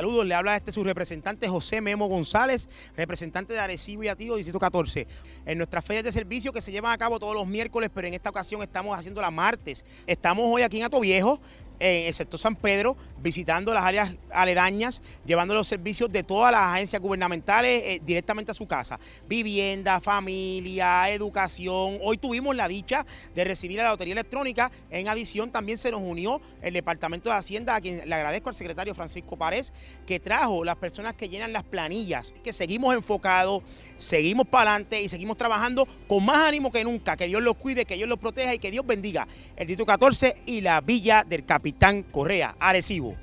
le habla este su representante José Memo González, representante de Arecibo y Atido, Distrito 14. En nuestras ferias de servicio que se llevan a cabo todos los miércoles, pero en esta ocasión estamos haciendo la martes. Estamos hoy aquí en Ato Viejo, en el sector San Pedro, visitando las áreas aledañas, llevando los servicios de todas las agencias gubernamentales eh, directamente a su casa. Vivienda, familia, educación. Hoy tuvimos la dicha de recibir a la Lotería Electrónica. En adición, también se nos unió el Departamento de Hacienda, a quien le agradezco al secretario Francisco Párez, que trajo las personas que llenan las planillas, que seguimos enfocados, seguimos para adelante y seguimos trabajando con más ánimo que nunca. Que Dios los cuide, que Dios los proteja y que Dios bendiga el Distrito 14 y la Villa del Capitán Correa, Arecibo.